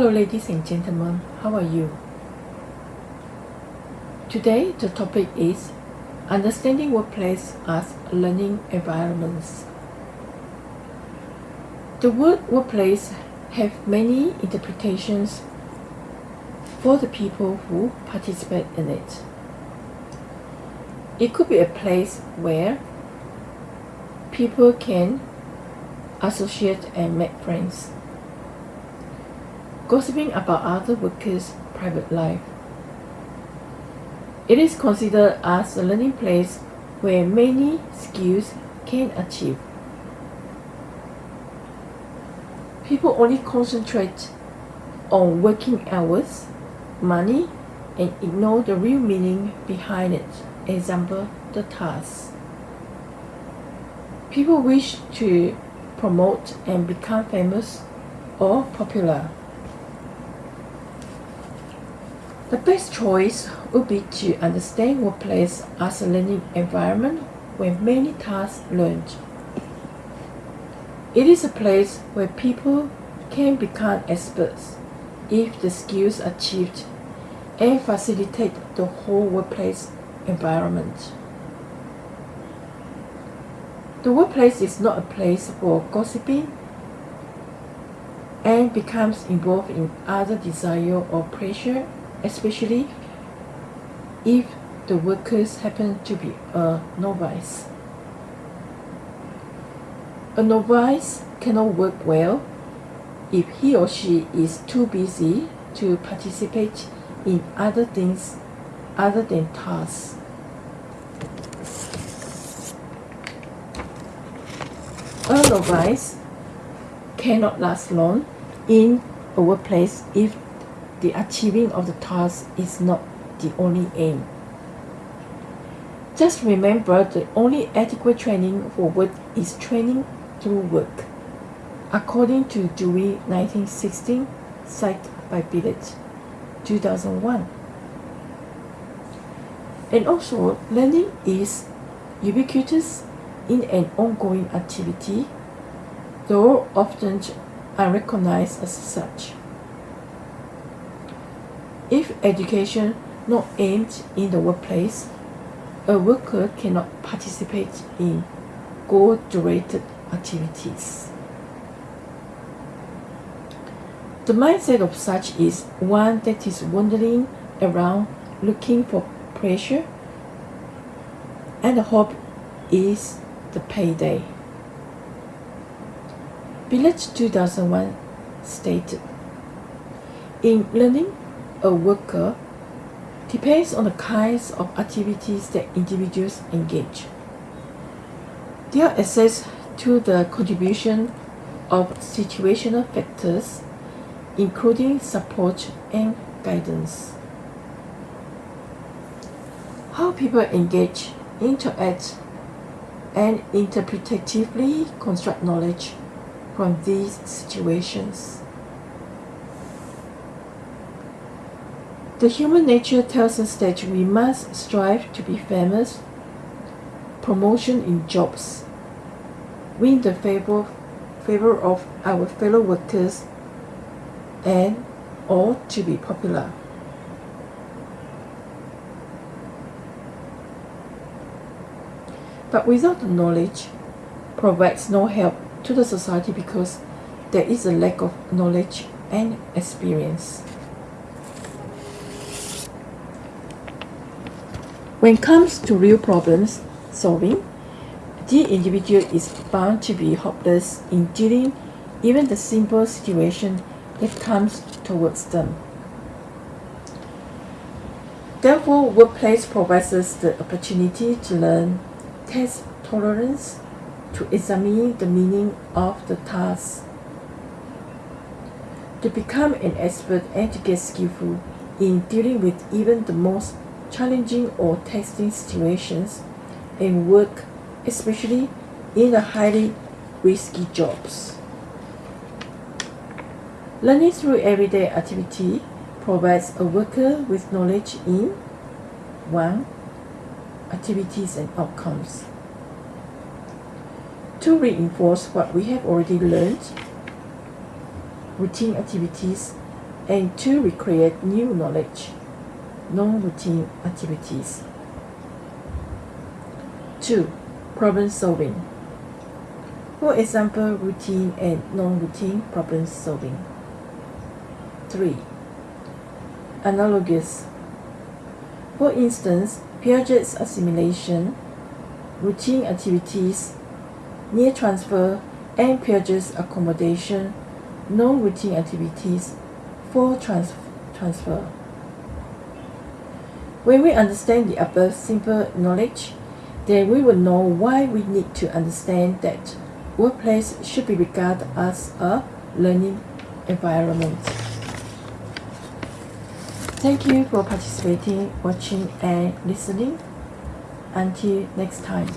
Hello ladies and gentlemen, how are you? Today the topic is understanding workplace as learning environments. The word workplace have many interpretations for the people who participate in it. It could be a place where people can associate and make friends. Gossiping about other workers' private life. It is considered as a learning place where many skills can achieve. People only concentrate on working hours, money, and ignore the real meaning behind it. Example, the task. People wish to promote and become famous or popular. The best choice would be to understand workplace as a learning environment where many tasks learned. It is a place where people can become experts if the skills achieved and facilitate the whole workplace environment. The workplace is not a place for gossiping and becomes involved in other desire or pressure, especially if the workers happen to be a novice. A novice cannot work well if he or she is too busy to participate in other things other than tasks. A novice cannot last long in a workplace if the achieving of the task is not the only aim. Just remember the only adequate training for work is training through work. According to Dewey 1916, cited by Billett 2001. And also, learning is ubiquitous in an ongoing activity, though often unrecognized as such. If education not aimed in the workplace, a worker cannot participate in goal-directed activities. The mindset of such is one that is wandering around looking for pressure and the hope is the payday. Billett 2001 stated, In learning, a worker depends on the kinds of activities that individuals engage. Their access to the contribution of situational factors, including support and guidance. How people engage, interact, and interpretatively construct knowledge from these situations. The human nature tells us that we must strive to be famous, promotion in jobs, win the favor, favor of our fellow workers, and or to be popular. But without the knowledge, provides no help to the society because there is a lack of knowledge and experience. When it comes to real problems solving, the individual is bound to be hopeless in dealing even the simple situation that comes towards them. Therefore, workplace provides us the opportunity to learn, test tolerance, to examine the meaning of the task, to become an expert and to get skillful in dealing with even the most challenging or testing situations and work, especially in the highly risky jobs. Learning through everyday activity provides a worker with knowledge in 1. Activities and outcomes. To reinforce what we have already learned, routine activities and to recreate new knowledge, non-routine activities. 2. Problem solving. For example, routine and non-routine problem solving. 3. Analogous. For instance, Piaget's assimilation, routine activities, near transfer, and Piaget's accommodation, non-routine activities for trans transfer. When we understand the above simple knowledge, then we will know why we need to understand that workplace should be regarded as a learning environment. Thank you for participating, watching and listening. Until next time.